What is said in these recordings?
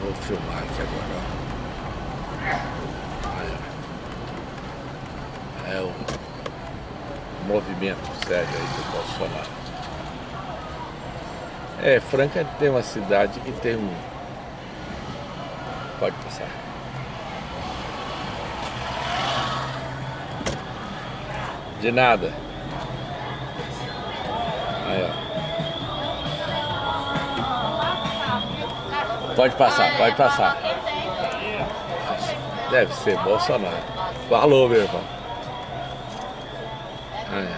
Vou filmar aqui agora, ó. É o movimento sério aí do Bolsonaro. É, Franca tem uma cidade que tem um... Pode passar. De nada. Aí, ó. Pode passar, pode passar. Deve ser Bolsonaro. Falou, meu irmão. Aí,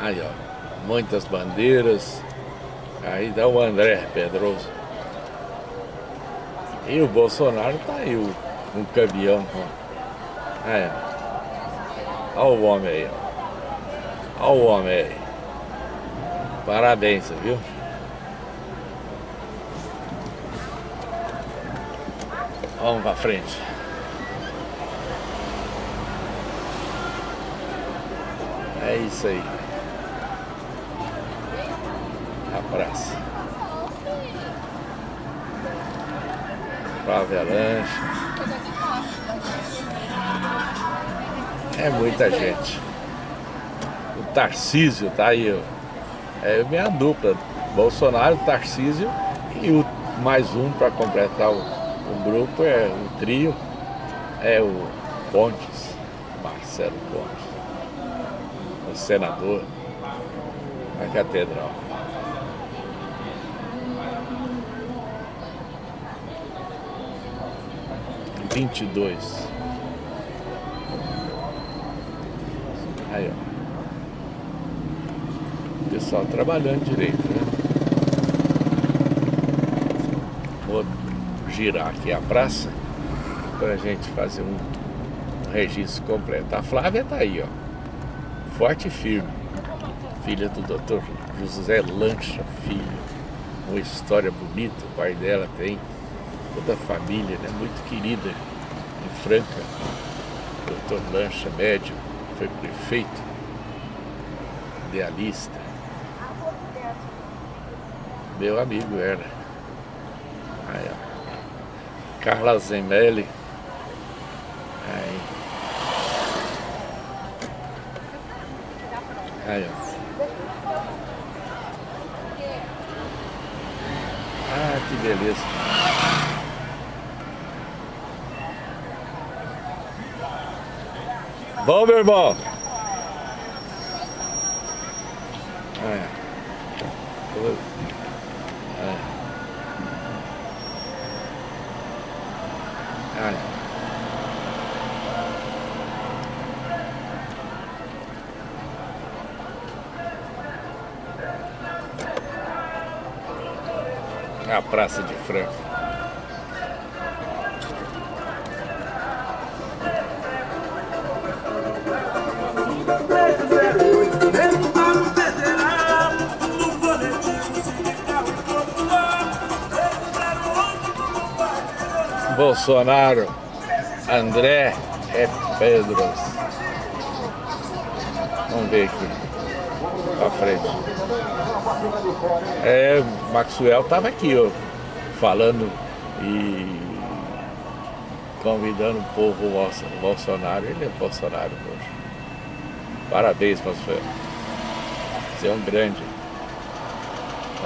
Aí, ó. Muitas bandeiras. Aí dá o André Pedroso. E o Bolsonaro tá aí, o, um caminhão. Ó. Aí, ó. Olha o homem aí, ó. Olha o homem aí. Parabéns, viu? Vamos pra frente. É isso aí. A praça. Flávia Lanche. É muita gente. O Tarcísio tá aí, ó. É minha dupla, Bolsonaro, Tarcísio e o, mais um para completar o, o, grupo, é o trio, é o Pontes, Marcelo Pontes, o senador da catedral. Vinte e dois. Aí, ó pessoal trabalhando direito, né? Vou girar aqui a praça para a gente fazer um registro completo. A Flávia tá aí, ó, forte e firme, filha do Dr. José Lancha Filho, uma história bonita, o pai dela tem, toda a família, né, muito querida, em Franca, Dr. Lancha, médico, foi prefeito, idealista, meu amigo era. Aí, ó. Carla Zemelli. Aí. Aí, ó. Ah, que beleza. Bom, meu irmão. É. a Praça de Franca. Bolsonaro, André é Pedros. Vamos ver aqui, pra frente. É, Maxwell estava aqui, ó, falando e convidando o povo Bolsonaro. Ele é Bolsonaro hoje. Parabéns, Maxwell. Você é um grande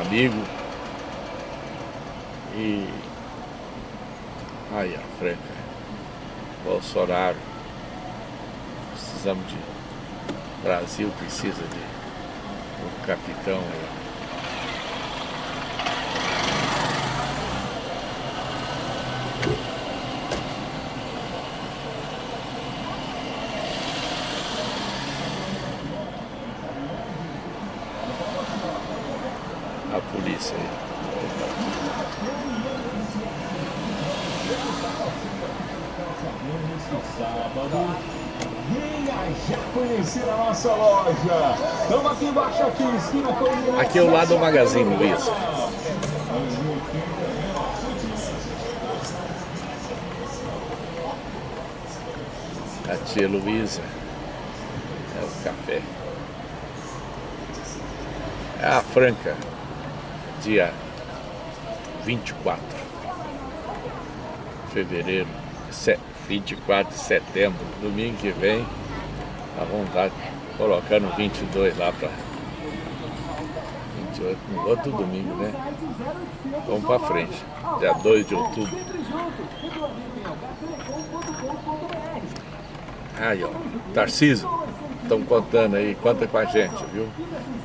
amigo. E aí, ó, Franca. Bolsonaro. Precisamos de. Brasil precisa de o capitão. A polícia aí. Aqui é o lado do Magazine Luiza. A tia Luísa é o café. É a Franca, dia 24 de fevereiro, 24 de setembro, domingo que vem, a vontade, colocando 22 lá para 28, no outro domingo, né? Vamos para frente, dia 2 de outubro. Aí, ó, Tarciso, estão contando aí, conta com a gente, viu?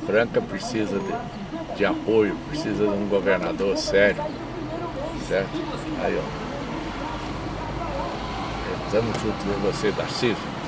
Franca precisa de, de apoio, precisa de um governador sério, certo? Aí, ó. Estamos junto com você, Tarcísio.